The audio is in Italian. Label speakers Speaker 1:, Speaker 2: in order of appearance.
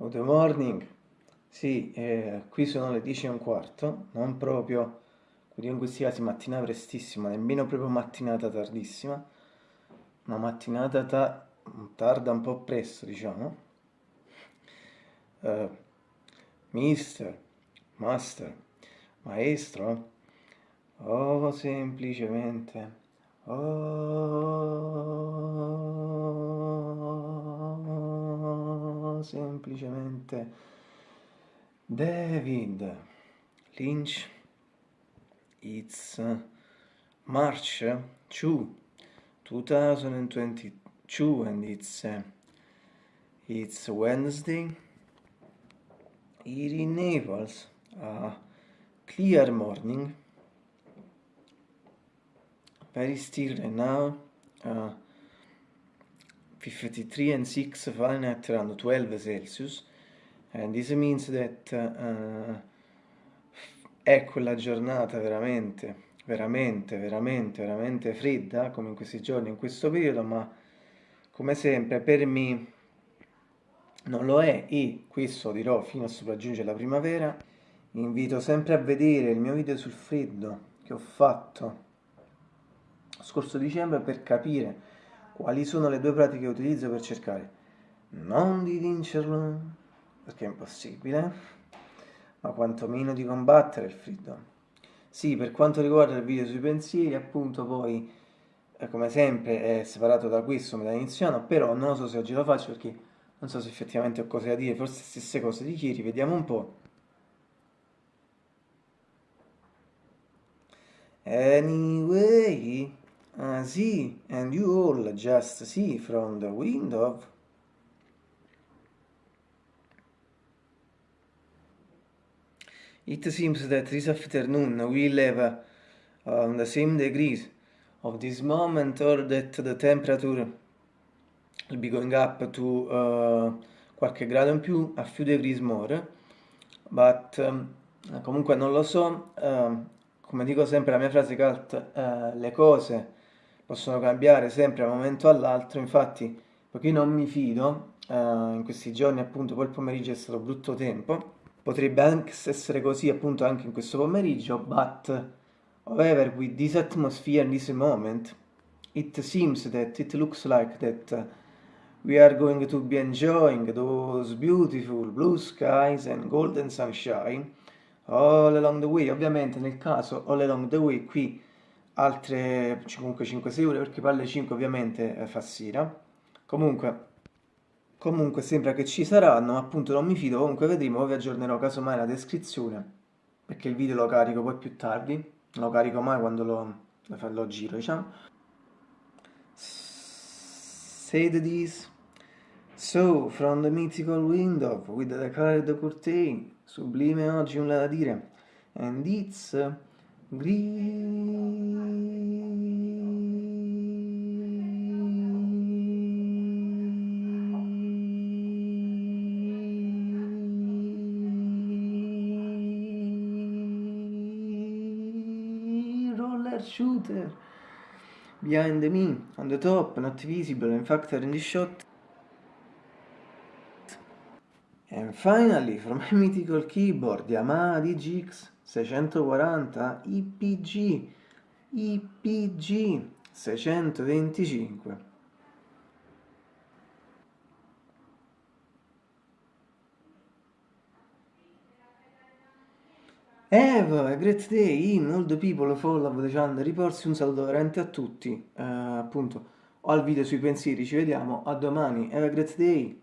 Speaker 1: Good morning. Sì, eh, qui sono le 10 e un quarto, non proprio, quindi in questi casi mattina prestissima, nemmeno proprio mattinata tardissima, una mattinata ta tarda un po' presto, diciamo. Uh, mister, master, maestro, oh semplicemente, oh semplicemente David Lynch it's March 2 2022 and it's uh, it's Wednesday. Here in Naples a clear morning. Very still right now uh, 53 and 6 Fahrenheit around 12 Celsius and this means that uh, è quella giornata veramente, veramente, veramente, veramente fredda come in questi giorni, in questo periodo, ma come sempre per me non lo è e questo dirò fino a sopraggiungere la primavera. invito sempre a vedere il mio video sul freddo che ho fatto scorso dicembre per capire quali sono le due pratiche che utilizzo per cercare non di vincerlo, perché è impossibile, ma quantomeno di combattere il freddo. Sì, per quanto riguarda il video sui pensieri, appunto poi, eh, come sempre, è separato da questo, me da iniziano, però non so se oggi lo faccio perché non so se effettivamente ho cose da dire, forse stesse cose di ieri, vediamo un po'. Anyway, I see, and you all just see from the window It seems that this afternoon we'll have uh, on the same degrees of this moment or that the temperature will be going up to uh, qualche grado in più, a few degrees more, but um, comunque non lo so, uh, come dico sempre la mia frase cult, uh, le cose possono cambiare sempre da un momento all'altro, infatti poiché non mi fido, uh, in questi giorni appunto quel pomeriggio è stato brutto tempo, Potrebbe anche essere così appunto anche in questo pomeriggio, but however with this atmosphere in this moment, it seems that it looks like that we are going to be enjoying those beautiful blue skies and golden sunshine all along the way. Ovviamente nel caso all along the way qui altre comunque 5-6 ore perché per le 5 ovviamente eh, fa sera. Comunque Comunque sembra che ci saranno, appunto non mi fido, comunque vedremo, poi vi aggiornerò casomai la descrizione, perché il video lo carico poi più tardi, non lo carico mai quando lo, lo, lo giro, diciamo. Said this, so, from the mythical window, with the colored curtain, sublime oggi nulla da dire, and it's green. Shooter behind me, on the top, not visible, in fact in the shot. And finally, from my mythical keyboard, Yamaha DGX 640 IPG, IPG 625. Have a great day in all the people follow the channel riporsi un saluto veramente a tutti, eh, appunto, o al video sui pensieri, ci vediamo, a domani, have a great day!